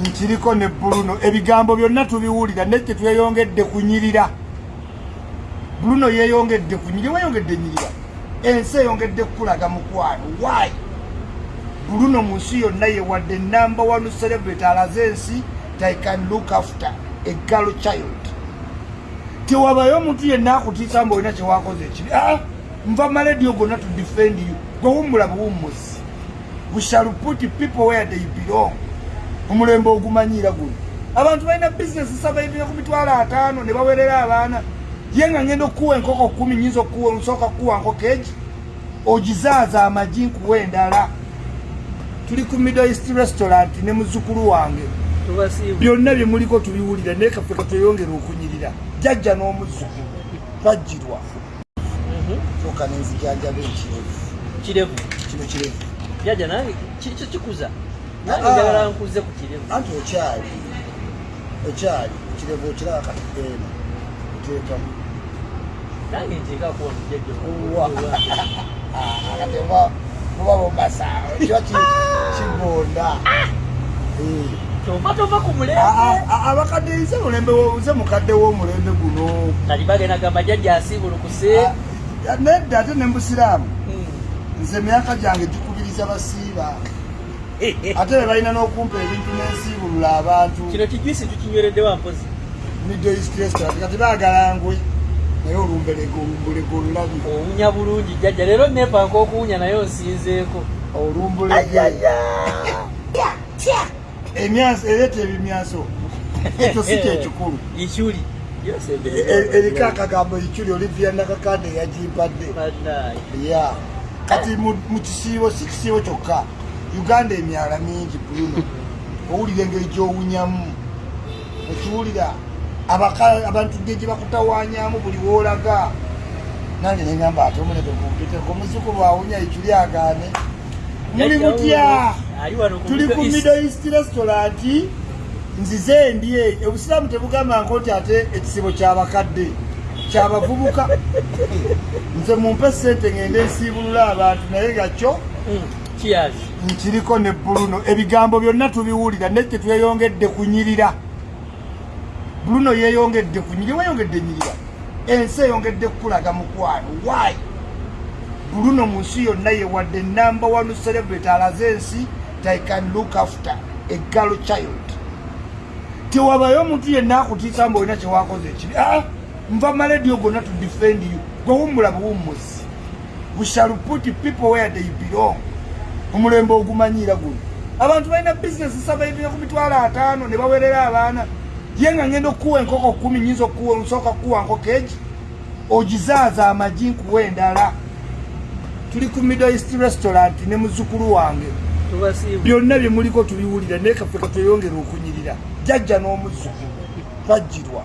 nkiriko ne bruno. Ebigambo byonna tubiwulira naye tetweyongedde kunyirira bruno yeyongedde kunyirira weyongedde nyirira. Ensi eyongedde kukulaga mukwano. Wy bruno mu nsi yonna yewadde namba one celebrate alaze ensi can look after girl child. Tewabayo omuntu yenna akutiisa mba olina kyewakoze ekibi. Ah, nva maledio gonna to defend you. Gwewummula buwummuzi we shall put people where they belong omulembe ogumanyiira guno. Abantu balina bizinesi sabaivire ku mitwalo ataano ne bawerera abaana. Ye nga ngenda okukuwa enkoko kumi nyinza okukuwa nsooka kukuwa nkoko egi. Ogizaaza amagi nkuwa endala tuli ku middle east restaurant ne muzukulu wange. Byonna byemuliko tubiwulira naye kaffe katweyongera okunyirira. Jajja n'omuzukulu twajjirwa. Soka nenzijanjaba ekirevu. Kirevu? Kino kirevu. Nange kikyo kikuza. Nange njagala nkuze ku kirevu. Anti okyali okyali kirevu okiraba katukeena oteekamu. Nange kati oba muba mubasa kiba kigonda. Tova tova ku Ah, mulembe abakadde nze mulembe nze mukadde w'omulembe guno. Kati bagenda gamba jjajja asiibulukuse Ah, nedda ate ne mbusiraamu. Hmm. nze emyaka gyange gikubiriza basiiba ate be balina n'okumpa ebintu n'ensiibulula abantu. Kino kijwisi tukinywereddewa mpozi? Middle east restaurant kati baagala ngwe naye olumbulego olulabi owunya bulungi jjajja. Leero nepanka okuwunya naye onsinzeeko. Olumbulege emyanso ereeta ebimyanso. Ekyo si kyekikulu ikyuli yose E- eriko akagambo ekiri olivia nakakande yagimpadde banayi ya. Kati mu kisiibo si kisiibo kyokka uganda emyala mingi bruno owulira engeri gyowunyamu. Ekiwulira abaka- abantu gye bakutawanyamu buli woolaga nange neŋamba ate omunete kumpiteko omuzukulu awunya ekiri agaane. Muli mutya tuli ku Middle East. restaurant nzize ndye. Obusiraamu tebugamba nko nti ate ekisibo kyabakadde kyabavubuka. Nze mumpe sente ngende nsiibulula abantu naye nga kyo Mm, nkiriko ne bruno. Ebigambo byonna tubiwulira naye tetweyongedde kunyirira bruno yeyongedde kunyirira weyongedde nyirira. Ensi eyongedde kukulaga mukwano. Wy bruno mu nsi yonna yewadde namba one celebrate alaze ensi they can look after a girl child. Tewabayo omuntu yenna akutiisa mba olina kyewakoze ekibi ah, nva maledio gonna to defend you. Gwewummula buwummuzi we shall put people where they belong omulembe ogumanyiira guno. Abantu balina bizinesi sabaivire ku mitwalo ataano ne bawerera abaana. Ye nga ngenda okukuwa enkoko kumi nyinza okukuwa nsooka kukuwa nkoko egi ogizaaza amagi nkuwa endala. Tuli ku middle east restaurant ne muzukulu wange. Byonna byemuliko tubiwulira naye kaffe katweyongera okunyirira. Jajja n'omuzukulu twajjirwa